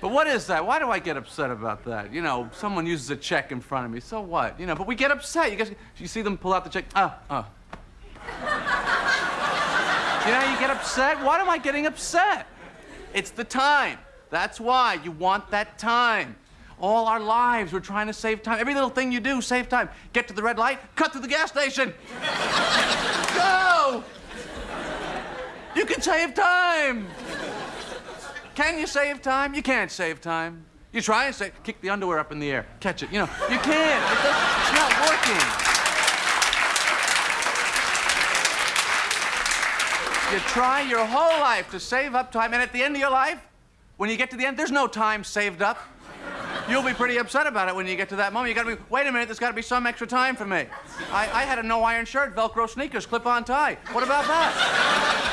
But what is that? Why do I get upset about that? You know, someone uses a check in front of me. So what? You know, but we get upset. You guys, you see them pull out the check. Ah, ah. you know, you get upset. Why am I getting upset? It's the time. That's why you want that time. All our lives, we're trying to save time. Every little thing you do, save time. Get to the red light, cut through the gas station. Go! You can save time. Can you save time? You can't save time. You try and say, kick the underwear up in the air, catch it. You know, you can't. It it's not working. You try your whole life to save up time, and at the end of your life, when you get to the end, there's no time saved up. You'll be pretty upset about it when you get to that moment. You gotta be, wait a minute, there's gotta be some extra time for me. I, I had a no iron shirt, Velcro sneakers, clip on tie. What about that?